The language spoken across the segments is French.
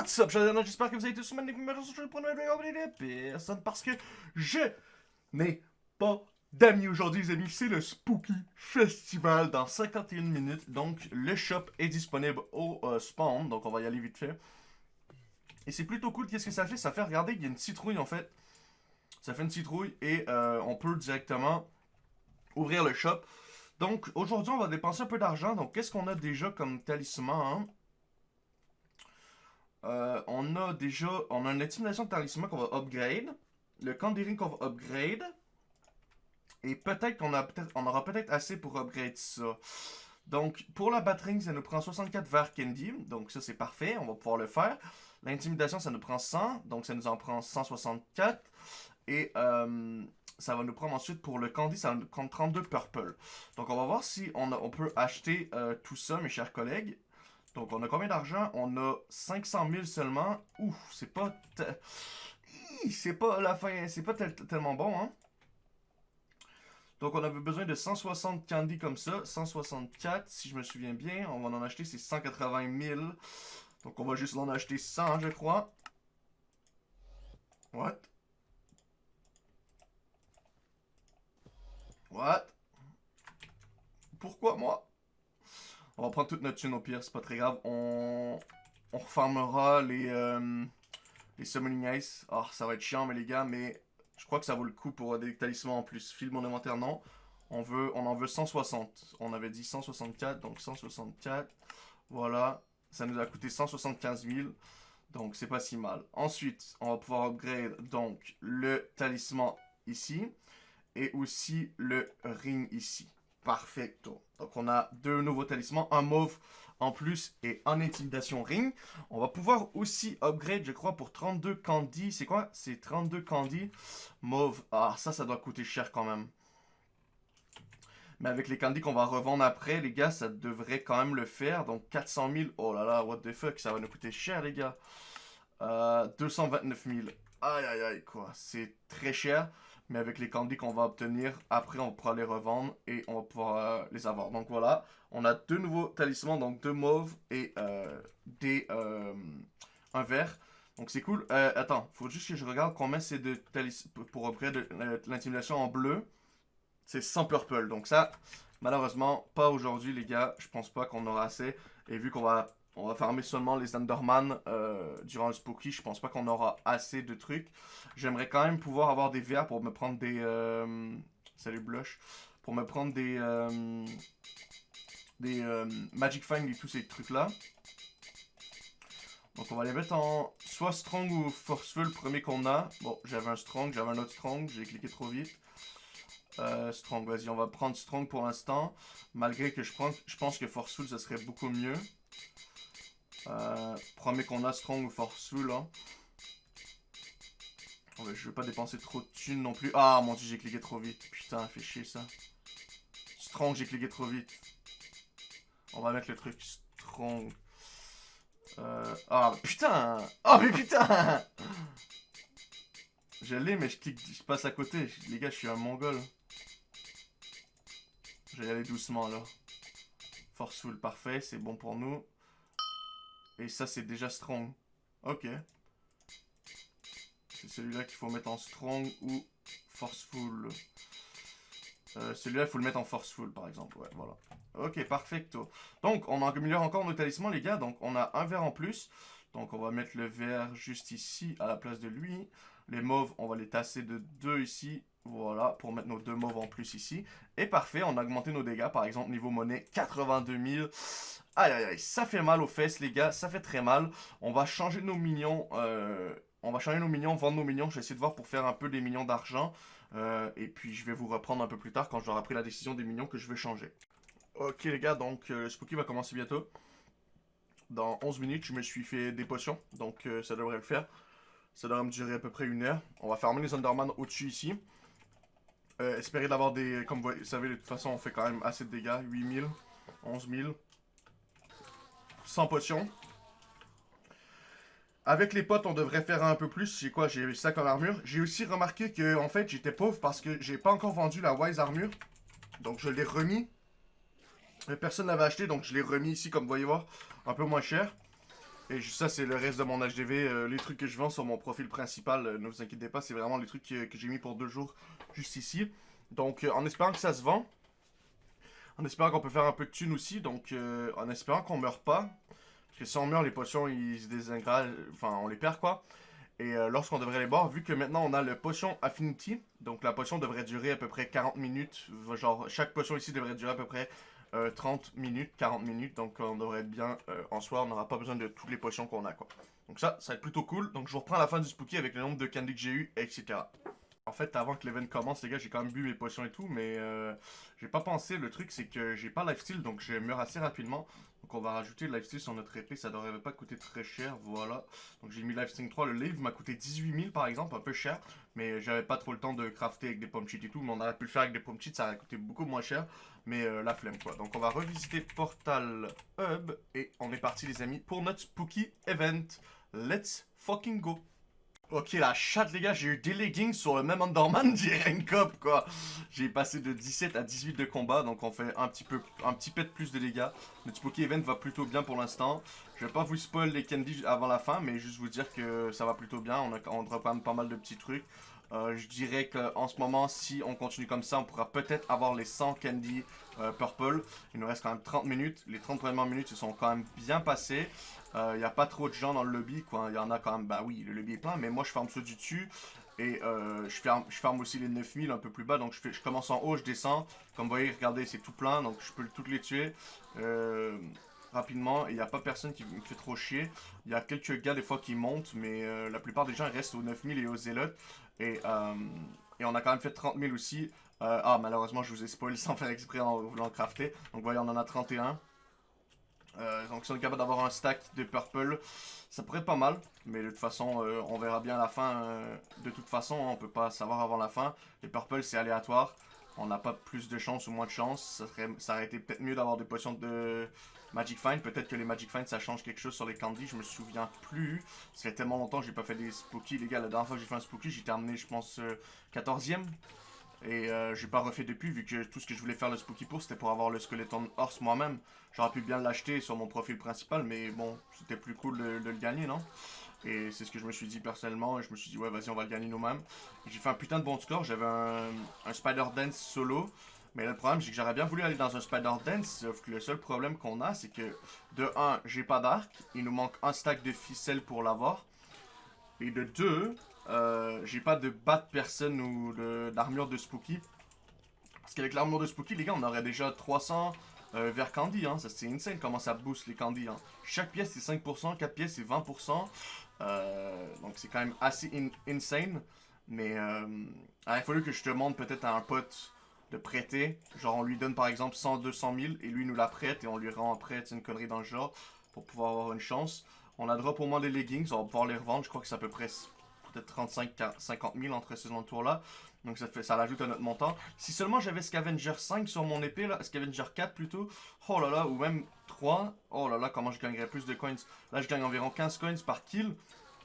What's up, j'espère que vous avez tous une numéro sur point de personne parce que je n'ai pas d'amis aujourd'hui, les amis. C'est le Spooky Festival dans 51 minutes. Donc, le shop est disponible au euh, spawn, donc on va y aller vite fait. Et c'est plutôt cool. Qu'est-ce que ça fait? Ça fait, regarder, il y a une citrouille en fait. Ça fait une citrouille et euh, on peut directement ouvrir le shop. Donc, aujourd'hui, on va dépenser un peu d'argent. Donc, qu'est-ce qu'on a déjà comme talisman hein? Euh, on a déjà, on a une intimidation de talisman qu'on va upgrade. Le Candy qu'on va upgrade. Et peut-être qu'on peut aura peut-être assez pour upgrade ça. Donc, pour la batterie, ça nous prend 64 vers candy. Donc, ça, c'est parfait. On va pouvoir le faire. L'intimidation, ça nous prend 100. Donc, ça nous en prend 164. Et euh, ça va nous prendre ensuite pour le candy, ça va nous prendre 32 purple. Donc, on va voir si on, on peut acheter euh, tout ça, mes chers collègues. Donc, on a combien d'argent? On a 500 000 seulement. Ouf, c'est pas... C'est pas la fin, c'est pas tellement bon, hein? Donc, on avait besoin de 160 candy comme ça. 164, si je me souviens bien. On va en acheter, c'est 180 000. Donc, on va juste en acheter 100, je crois. What? What? Pourquoi moi? On va prendre toute notre thune au pire, c'est pas très grave. On, on euh, les Summoning Ice. Ah, ça va être chiant, mais les gars, mais je crois que ça vaut le coup pour des talismans en plus. File mon inventaire, non. On, veut, on en veut 160. On avait dit 164, donc 164. Voilà. Ça nous a coûté 175 000. Donc, c'est pas si mal. Ensuite, on va pouvoir upgrade donc le talisman ici. Et aussi le ring ici. Perfecto. Donc on a deux nouveaux talismans, un mauve en plus et un intimidation ring. On va pouvoir aussi upgrade, je crois, pour 32 candy. C'est quoi? C'est 32 candy mauve. Ah, ça, ça doit coûter cher quand même. Mais avec les candy qu'on va revendre après, les gars, ça devrait quand même le faire. Donc 400 000. Oh là là, what the fuck, ça va nous coûter cher, les gars. Euh, 229 000. Aïe, aïe, aïe, quoi. C'est très cher mais avec les candies qu'on va obtenir, après on pourra les revendre et on euh, les avoir. Donc voilà, on a deux nouveaux talismans, donc deux mauves et euh, des, euh, un vert. Donc c'est cool. attends, faut juste que je regarde combien c'est de talismans pour upgrade l'intimidation en bleu. C'est 100 purple, donc ça, malheureusement, pas aujourd'hui les gars. Je pense pas qu'on aura assez. Et vu qu'on va on va farmer seulement les Enderman euh, durant le Spooky. Je pense pas qu'on aura assez de trucs. J'aimerais quand même pouvoir avoir des VR pour me prendre des... Euh, salut Blush. Pour me prendre des... Euh, des Magic Find et tous ces trucs-là. Donc on va les mettre en soit Strong ou Forceful, premier qu'on a. Bon, j'avais un Strong, j'avais un autre Strong, j'ai cliqué trop vite. strong, vas-y, on va prendre Strong pour l'instant. Malgré que je, prends, je pense que Forceful, ça serait beaucoup mieux. Euh, premier qu'on a Strong ou Forceful. Hein. je vais pas dépenser trop de thunes non plus. Ah mon dieu, j'ai cliqué trop vite. Putain, fait chier ça. Strong, j'ai cliqué trop vite. On va mettre le truc Strong. Euh, ah putain Oh mais putain Je l'ai mais je clique, je passe à côté. Les gars, je suis un mongol. Je vais aller doucement là. Forceful, parfait, c'est bon pour nous. Et ça, c'est déjà strong. Ok. C'est celui-là qu'il faut mettre en strong ou forceful. Euh, celui-là, il faut le mettre en forceful, par exemple. Ouais, voilà. Ok, perfecto. Donc, on améliore encore nos talismans, les gars. Donc, on a un vert en plus. Donc, on va mettre le vert juste ici, à la place de lui. Les mauves, on va les tasser de deux ici. Voilà, pour mettre nos deux mauves en plus ici. Et parfait, on a augmenté nos dégâts. Par exemple, niveau monnaie, 82 000. Aïe, aïe, aïe, ça fait mal aux fesses, les gars. Ça fait très mal. On va changer nos minions. Euh, on va changer nos minions, vendre nos minions. Je vais essayer de voir pour faire un peu des minions d'argent. Euh, et puis, je vais vous reprendre un peu plus tard quand j'aurai pris la décision des minions que je vais changer. Ok, les gars, donc euh, le Spooky va commencer bientôt. Dans 11 minutes, je me suis fait des potions. Donc, ça devrait le faire. Ça devrait me durer à peu près une heure. On va fermer les Underman au-dessus ici. Euh, espérer d'avoir des... Comme vous savez, de toute façon, on fait quand même assez de dégâts. 8000, 11000. 100 potions. Avec les potes, on devrait faire un peu plus. J'ai quoi? J'ai ça comme armure. J'ai aussi remarqué que, en fait, j'étais pauvre parce que j'ai pas encore vendu la Wise Armure. Donc, je l'ai remis. Personne l'avait acheté, donc je l'ai remis ici, comme vous voyez voir, un peu moins cher. Et ça, c'est le reste de mon HDV. Euh, les trucs que je vends sur mon profil principal, euh, ne vous inquiétez pas, c'est vraiment les trucs que, j'ai mis pour deux jours juste ici. Donc, euh, en espérant que ça se vend, en espérant qu'on peut faire un peu de thunes aussi, donc en espérant qu'on meurt pas. Parce que si on meurt, les potions, ils se désingradent, enfin, on les perd quoi. Et lorsqu'on devrait les boire, vu que maintenant on a le potion Affinity, donc la potion devrait durer à peu près 40 minutes. Genre, chaque potion ici devrait durer à peu près 30 euh, minutes, 40 minutes. Donc on devrait être bien euh, en soi. On n'aura pas besoin de toutes les potions qu'on a. quoi. Donc ça, ça va être plutôt cool. Donc je vous reprends la fin du spooky avec le nombre de candy que j'ai eu, etc. En fait, avant que l'event commence, les gars, j'ai quand même bu mes potions et tout, mais euh, j'ai pas pensé. Le truc, c'est que j'ai pas lifesteal, donc je meurs assez rapidement. Donc on va rajouter lifesteal sur notre épée, ça devrait pas coûter très cher, voilà. Donc j'ai mis lifesteal 3, le livre m'a coûté 18 000 par exemple, un peu cher. Mais j'avais pas trop le temps de crafter avec des pommes cheats et tout, mais on aurait pu le faire avec des pommes cheats, ça aurait coûté beaucoup moins cher. Mais euh, la flemme quoi. Donc on va revisiter Portal Hub, et on est parti les amis pour notre spooky event. Let's fucking go Ok, la chatte, les gars, j'ai eu des leggings sur le même Underman Rank Up, quoi. J'ai passé de 17 à 18 de combat, donc on fait un petit peu, de plus de dégâts. Le Spooky Event va plutôt bien pour l'instant. Je vais pas vous spoil les candies avant la fin, mais juste vous dire que ça va plutôt bien. On, a, quand même pas mal de petits trucs. Euh, je dirais qu'en ce moment, si on continue comme ça, on pourra peut-être avoir les 100 candy euh, purple. Il nous reste quand même 30 minutes. Les 30 premières minutes se sont quand même bien passées. Il euh, n'y a pas trop de gens dans le lobby. Il y en a quand même, bah oui, le lobby est plein, mais moi je ferme ceux du dessus. Et je, ferme, aussi les 9000 un peu plus bas. Donc je, commence en haut, je descends. Comme vous voyez, regardez, c'est tout plein. Donc je peux toutes les tuer rapidement. Il n'y a pas personne qui me fait trop chier. Il y a quelques gars des fois qui montent, mais la plupart des gens restent aux 9000 et aux zélotes. Euh, et, on a quand même fait 30 000 aussi. Euh, ah, malheureusement, je vous ai spoilé sans faire exprès en voulant crafter. Donc, voyez, on en a 31. Euh, donc, si on est capable d'avoir un stack de purple, ça pourrait être pas mal. Mais de toute façon, on verra bien à la fin. de toute façon, on peut pas savoir avant la fin. Les purple, c'est aléatoire. On n'a pas plus de chance ou moins de chance. Ça, serait, aurait été peut-être mieux d'avoir des potions de Magic Find, peut-être que les Magic Find ça change quelque chose sur les candies, je me souviens plus. Ça fait tellement longtemps que j'ai pas fait des spooky, les gars. La dernière fois que j'ai fait un spooky, j'ai terminé, je pense, 14ème. Et euh, j'ai pas refait depuis, vu que tout ce que je voulais faire le spooky pour, c'était pour avoir le Skeleton Horse moi-même. J'aurais pu bien l'acheter sur mon profil principal, mais bon, c'était plus cool de, le gagner, non? Et c'est ce que je me suis dit personnellement, et je me suis dit, ouais, vas-y, on va le gagner nous-mêmes. J'ai fait un putain de bon score, j'avais un Spider Dance solo. Mais le problème, c'est que j'aurais bien voulu aller dans un Spider Dance, sauf que le seul problème qu'on a, c'est que, de 1, j'ai pas d'arc, il nous manque un stack de ficelles pour l'avoir. Et de 2, euh, j'ai pas de bat personne ou d'armure de, Spooky. Parce qu'avec l'armure de Spooky, les gars, on aurait déjà 300 euh, vers Candy, hein. C'est insane comment ça booste les Candy, hein. Chaque pièce, c'est 5%, 4 pièces, c'est 20%. Euh, donc c'est quand même assez insane. Mais euh, il fallu que je te montre peut-être à un pote de prêter. Genre, on lui donne par exemple 100, 200 000 et lui nous la prête et on lui rend après, une connerie dans le genre pour pouvoir avoir une chance. On a drop au moins des leggings, on va pouvoir les revendre. Je crois que c'est à peu près peut-être 35, 50 000 entre ces tours là. Donc ça fait ça l'ajoute à notre montant. Si seulement j'avais Scavenger 5 sur mon épée là, Scavenger 4 plutôt, oh là là, ou même 3, oh là là, comment je gagnerais plus de coins. Là je gagne environ 15 coins par kill.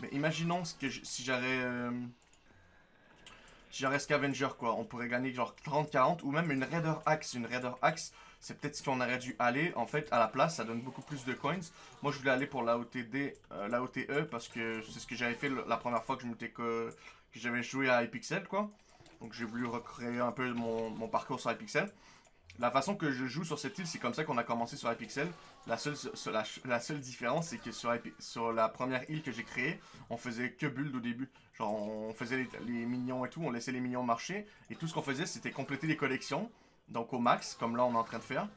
Mais imaginons que si j'aurais... Euh, Genre Scavenger quoi, on pourrait gagner genre 30-40 ou même une Raider Axe. Une Raider Axe, c'est peut-être ce qu'on aurait dû aller. En fait, à la place, ça donne beaucoup plus de coins. Moi, je voulais aller pour la euh, OTE parce que c'est ce que j'avais fait la première fois que je que, j'avais joué à Hypixel quoi. Donc j'ai voulu recréer un peu mon, mon parcours sur Hypixel. La façon que je joue sur cette île, c'est comme ça qu'on a commencé sur Hypixel. La seule, la, seule différence, c'est que sur, sur la première île que j'ai créée, on faisait que build au début. Genre, on faisait les, les, minions et tout, on laissait les minions marcher. Et tout ce qu'on faisait, c'était compléter les collections. Donc au max, comme là on est en train de faire.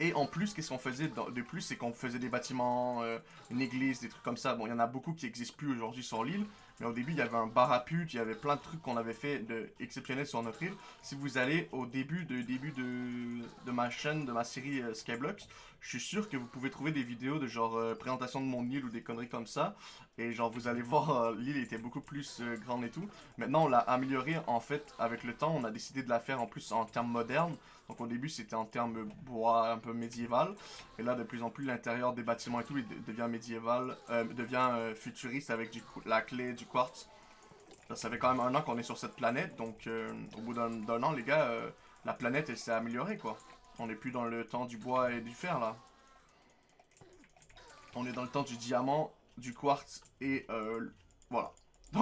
Et en plus, qu'est-ce qu'on faisait de plus C'est qu'on faisait des bâtiments, euh, une église, des trucs comme ça. Bon, il y en a beaucoup qui n'existent plus aujourd'hui sur l'île. Mais au début, il y avait un bar à pute, il y avait plein de trucs qu'on avait fait de exceptionnels sur notre île. Si vous allez au début de, début de, de ma chaîne, de ma série euh, Skyblocks, je suis sûr que vous pouvez trouver des vidéos de genre euh, présentation de mon île ou des conneries comme ça. Et genre, vous allez voir, l'île était beaucoup plus grande et tout. Maintenant, on l'a améliorée en fait avec le temps. On a décidé de la faire en plus en termes modernes. Donc au début c'était en termes bois un peu médiéval. Et là de plus en plus l'intérieur des bâtiments et tout devient médiéval, euh, devient euh, futuriste avec la clé du quartz. Ça, fait quand même un an qu'on est sur cette planète. Donc euh, au bout d'un an les gars, la planète elle s'est améliorée quoi. On n'est plus dans le temps du bois et du fer là. On est dans le temps du diamant, du quartz et.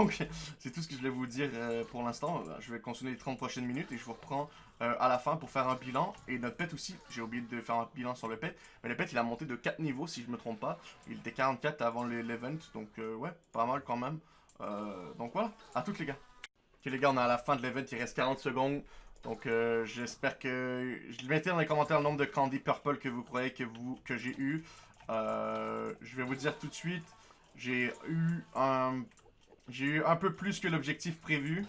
Donc, c'est tout ce que je voulais vous dire euh, pour l'instant. Je vais continuer les 30 prochaines minutes et je vous reprends euh, à la fin pour faire un bilan. Et notre pet aussi, j'ai oublié de faire un bilan sur le pet. Mais le pet, il a monté de 4 niveaux, si je me trompe pas. Il était 44 avant l'event, donc euh, ouais, pas mal quand même. donc voilà, à toutes les gars. Ok les gars, on est à la fin de l'event, il reste 40 secondes. Donc j'espère que... Je mettez dans les commentaires le nombre de candy purple que vous croyez que, vous, que j'ai eu. je vais vous dire tout de suite, j'ai eu un j'ai eu un peu plus que l'objectif prévu.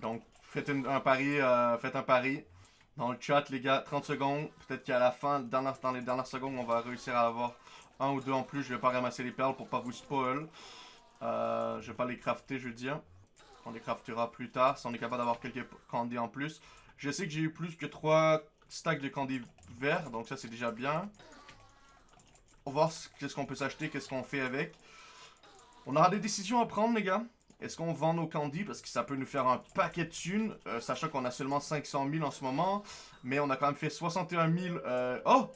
Donc, faites un pari, euh, faites un pari. Dans le chat, les gars, 30 secondes. Peut-être qu'à la fin, dans, les dernières secondes, on va réussir à avoir un ou deux en plus. Je vais pas ramasser les perles pour pas vous spoil. Euh, je vais pas les crafter, je veux dire. On les craftera plus tard, si on est capable d'avoir quelques candy en plus. Je sais que j'ai eu plus que 3 stacks de candy verts, donc ça c'est déjà bien. On va voir qu'est-ce qu'on peut s'acheter, qu'est-ce qu'on fait avec. On aura des décisions à prendre, les gars. Est-ce qu'on vend nos candies? Parce que ça peut nous faire un paquet de thunes, euh, sachant qu'on a seulement 500 000 en ce moment. Mais on a quand même fait 61 000... Euh... Oh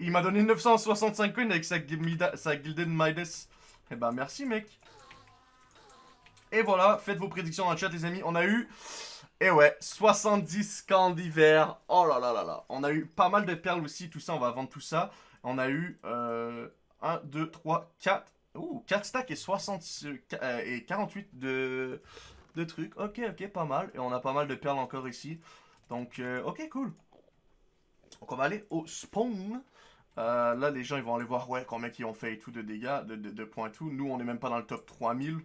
Il m'a donné 965 coins avec sa, Gilded Midas. Eh ben, merci, mec. Et voilà, faites vos prédictions dans le chat, les amis. On a eu... Et ouais, 70 candies verts. Oh là là là là. On a eu pas mal de perles aussi, tout ça, on va vendre tout ça. On a eu... Euh, 1, 2, 3, 4... Ouh, 4 stacks et, 60, euh, et 48 de, de trucs. Ok, ok, pas mal. Et on a pas mal de perles encore ici. Donc, euh, ok, cool. Donc, on va aller au spawn. Euh, là, les gens, ils vont aller voir, ouais, combien ils ont fait et tout de dégâts, de, de, points tout. Nous, on est même pas dans le top 3000.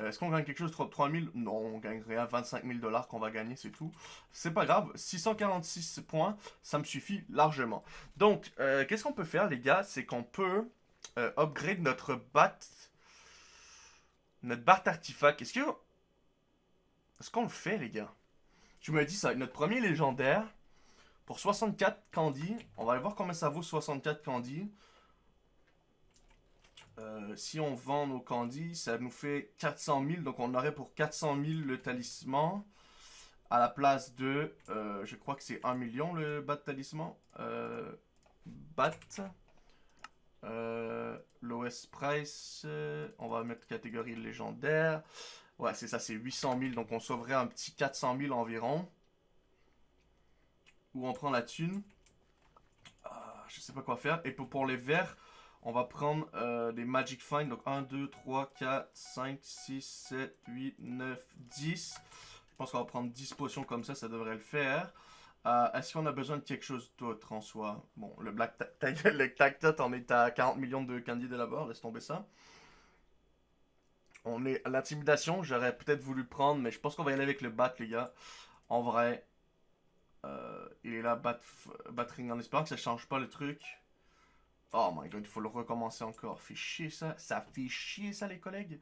Est-ce qu'on gagne quelque chose top 3000 Non, on gagne rien. 25 000 dollars qu'on va gagner, c'est tout. C'est pas grave. 646 points, ça me suffit largement. Donc, qu'est-ce qu'on peut faire, les gars? C'est qu'on peut euh, upgrade notre bat. Notre bat artefact. Est-ce que. Est-ce qu'on le fait, les gars? Tu me dis ça. Notre premier légendaire. Pour 64 candy. On va aller voir combien ça vaut 64 candy. Euh, si on vend nos candy, ça nous fait 400 000. Donc on aurait pour 400 000 le talisman. À la place de... Euh, je crois que c'est 1 million le bat talisman. bat. Euh, L'OS Price, euh, on va mettre catégorie légendaire. Ouais, c'est ça, c'est 800 000. Donc on sauverait un petit 400 000 environ. Où on prend la thune? Ah, je sais pas quoi faire. Et pour, les verts, on va prendre euh, des Magic Find. Donc 1, 2, 3, 4, 5, 6, 7, 8, 9, 10. Je pense qu'on va prendre 10 potions comme ça, ça devrait le faire. Euh, est-ce qu'on a besoin de quelque chose d'autre en soi Bon, le Black le Cactot, on est à 40 millions de candidats là-bas, laisse tomber ça. On est à l'intimidation, j'aurais peut-être voulu prendre, mais je pense qu'on va y aller avec le Bat, les gars. En vrai, euh, il est là, bat, Batring, en espérant que ça change pas le truc. Oh my god, il faut le recommencer encore. Fait chier ça. Ça fait chier ça, les collègues.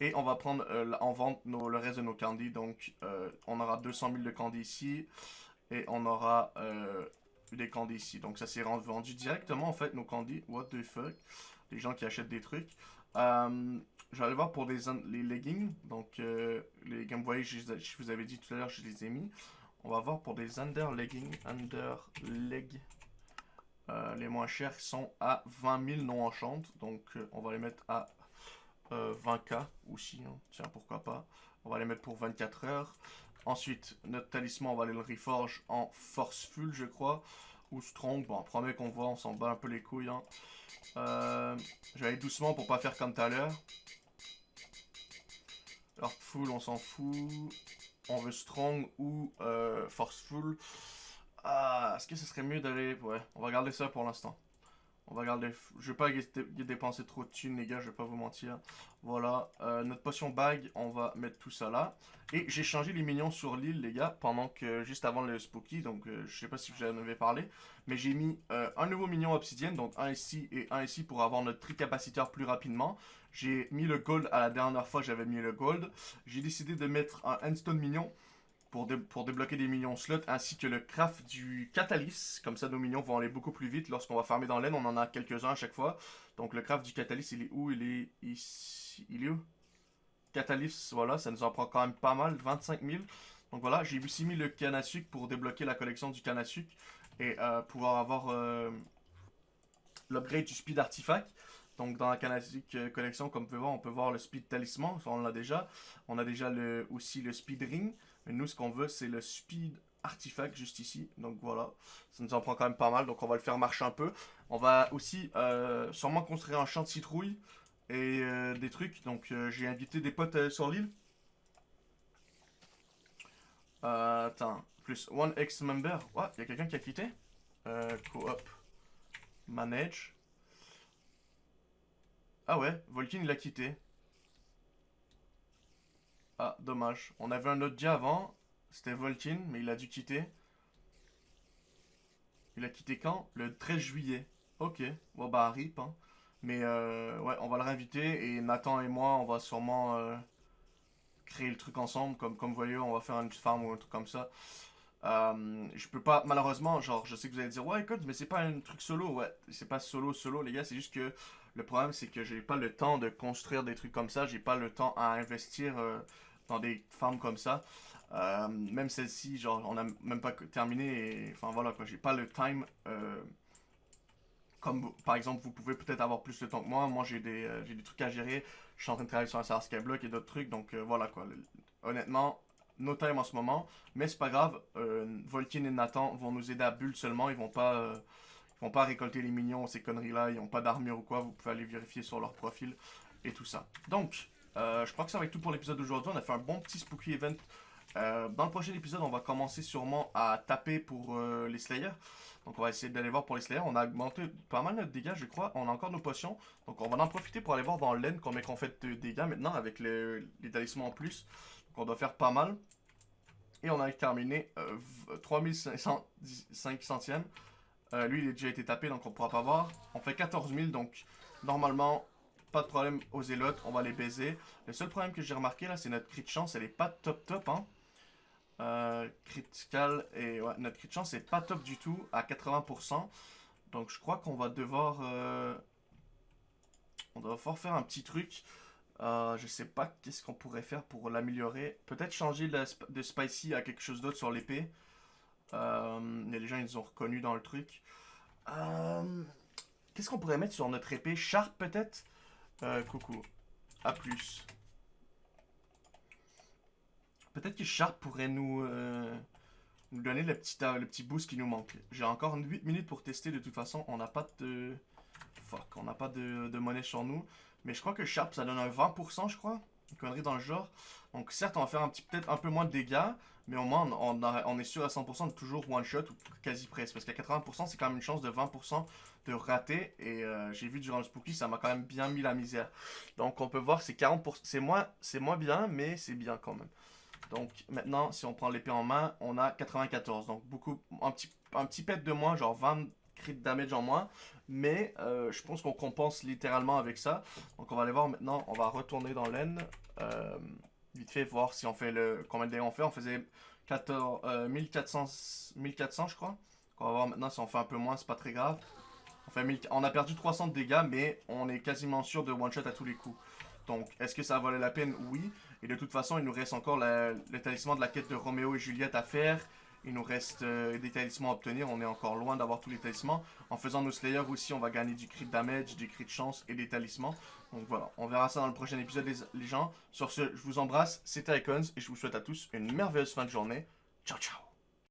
Et on va prendre euh, en vente le reste de nos candies. Donc, on aura 200 000 de candies ici. Et on aura euh, des candies ici. Donc ça s'est vendu directement en fait nos candies. What the fuck? Les gens qui achètent des trucs. Euh, je vais aller voir pour les, les leggings. Donc euh, les leggings, vous voyez, je, vous avais dit tout à l'heure, je les ai mis. On va voir pour des under leggings. Under leg. les moins chers sont à 20 000 non enchantes. Donc on va les mettre à 20k aussi. Hein. Tiens, pourquoi pas. On va les mettre pour 24 heures. Ensuite, notre talisman, on va aller le reforge en forceful, je crois. Ou strong. Bon, premier qu'on voit, on s'en bat un peu les couilles. Je vais aller doucement pour pas faire comme tout à l'heure. Heartful, on s'en fout. On veut strong ou euh, forceful. Ah, est-ce que ce serait mieux d'aller... Ouais, on va garder ça pour l'instant. On va garder... Je vais pas dépenser trop de thunes, les gars, je vais pas vous mentir. Voilà, euh, notre potion bag, on va mettre tout ça là. Et j'ai changé les minions sur l'île, les gars, pendant que, juste avant le spooky, donc euh, je sais pas si vous en avez parlé. Mais j'ai mis euh, un nouveau minion obsidienne, donc un ici et un ici pour avoir notre tricapaciteur plus rapidement. J'ai mis le gold à la dernière fois, j'avais mis le gold. J'ai décidé de mettre un endstone minion pour, pour, débloquer des minions slots, ainsi que le craft du catalyst. Comme ça, nos minions vont aller beaucoup plus vite lorsqu'on va farmer dans l'aine. On en a quelques-uns à chaque fois. Donc le craft du catalyst, il est où? Il est ici. Il est où? Catalyst, voilà, ça nous en prend quand même pas mal, 25 000. Donc voilà, j'ai aussi mis le canne à sucre pour débloquer la collection du canne à sucre. Et euh, pouvoir avoir... Euh, l'upgrade du speed artifact. Donc dans la Canadic euh, collection, comme vous pouvez voir, on peut voir le speed talisman, on l'a déjà. On a déjà le, aussi le speed ring. Mais nous, ce qu'on veut, c'est le speed artifact juste ici. Donc voilà, ça nous en prend quand même pas mal. Donc on va le faire marcher un peu. On va aussi euh, sûrement construire un champ de citrouille et euh, des trucs. Donc j'ai invité des potes sur l'île. attends, plus one ex member. Ouais, il y a quelqu'un qui a quitté. Co-op. Manage. Ah ouais, Volkin il a quitté. Ah, dommage. On avait un autre dia avant. C'était Volkin, mais il a dû quitter. Il a quitté quand? Le 13 juillet. Ok. Bon bah rip. Hein. Mais euh, ouais, on va le réinviter. Et Nathan et moi, on va sûrement euh, créer le truc ensemble. Comme, comme vous voyez, on va faire une farm ou un truc comme ça. Euh, je peux pas, malheureusement, genre, je sais que vous allez dire, ouais, écoute, mais c'est pas un truc solo. Ouais, c'est pas solo, solo, les gars. C'est juste que le problème, c'est que j'ai pas le temps de construire des trucs comme ça. J'ai pas le temps à investir dans des farms comme ça. Euh, même celle-ci, genre, on a même pas terminé. enfin, voilà, quoi. J'ai pas le time. Euh, comme, par exemple, vous pouvez peut-être avoir plus de temps que moi. Moi, j'ai des, des trucs à gérer. Je suis en train de travailler sur un serveur Skyblock et d'autres trucs. Donc, voilà, quoi. Honnêtement, no time en ce moment. Mais c'est pas grave. Volkin et Nathan vont nous aider à bulle seulement. Ils vont pas ils vont pas récolter les minions, ces conneries-là, ils n'ont pas d'armure ou quoi, vous pouvez aller vérifier sur leur profil et tout ça. Donc, euh, je crois que ça va être tout pour l'épisode d'aujourd'hui. On a fait un bon petit spooky event. Euh, dans le prochain épisode, on va commencer sûrement à taper pour euh, les Slayers. Donc on va essayer d'aller voir pour les Slayers. On a augmenté pas mal notre dégâts, je crois. On a encore nos potions. Donc on va en profiter pour aller voir dans l'aine combien qu'on fait de dégâts maintenant avec les, talismans en plus. Donc on doit faire pas mal. Et on a terminé 3500 centièmes. Lui, il a déjà été tapé, donc on pourra pas voir. On fait 14 000, donc normalement, pas de problème aux élotes, on va les baiser. Le seul problème que j'ai remarqué là, c'est notre crit de chance, elle est pas top top. Hein. Euh, critical, et notre crit de chance est pas top du tout, à 80%. Donc je crois qu'on va devoir... Euh, on doit devoir faire un petit truc. Euh, je sais pas qu'est-ce qu'on pourrait faire pour l'améliorer. Peut-être changer de spicy à quelque chose d'autre sur l'épée. Des gens, ils ont reconnu dans le truc. Qu'est-ce qu'on pourrait mettre sur notre épée? Sharp, peut-être? Euh, Coucou. A plus. Peut-être que Sharp pourrait nous, nous donner le petit, le petit boost qui nous manque. J'ai encore 8 minutes pour tester de toute façon. On n'a pas de... Fuck, on n'a pas de, de, monnaie sur nous. Mais je crois que Sharp, ça donne un 20%, je crois. Une connerie dans le genre. Donc certes, on va faire peut-être un peu moins de dégâts. Mais au moins, on, est sûr à 100% de toujours one-shot ou quasi presque. Parce qu'à 80%, c'est quand même une chance de 20% de rater. Et euh, j'ai vu durant le spooky, ça m'a quand même bien mis la misère. Donc on peut voir, c'est 40%. C'est moins, moins bien, mais c'est bien quand même. Donc maintenant, si on prend l'épée en main, on a 94. Donc beaucoup, un petit, un petit pet de moins, genre 20 crit damage en moins. Mais euh, je pense qu'on compense littéralement avec ça. Donc on va aller voir maintenant, on va retourner dans l'aine. Euh, vite fait voir si on fait le... Combien de dégâts on fait On faisait 14, 1400, 1400 je crois. On va voir maintenant si on fait un peu moins, c'est pas très grave. On, fait on a perdu 300 de dégâts, mais on est quasiment sûr de one-shot à tous les coups. Donc, est-ce que ça valait la peine? Oui. Et de toute façon, il nous reste encore le talisman de la quête de Roméo et Juliette à faire. Il nous reste euh, des talismans à obtenir. On est encore loin d'avoir tous les talismans. En faisant nos Slayers aussi, on va gagner du crit damage, du crit chance et des talismans. Donc voilà, on verra ça dans le prochain épisode les, gens. Sur ce, je vous embrasse, c'était Icons et je vous souhaite à tous une merveilleuse fin de journée. Ciao ciao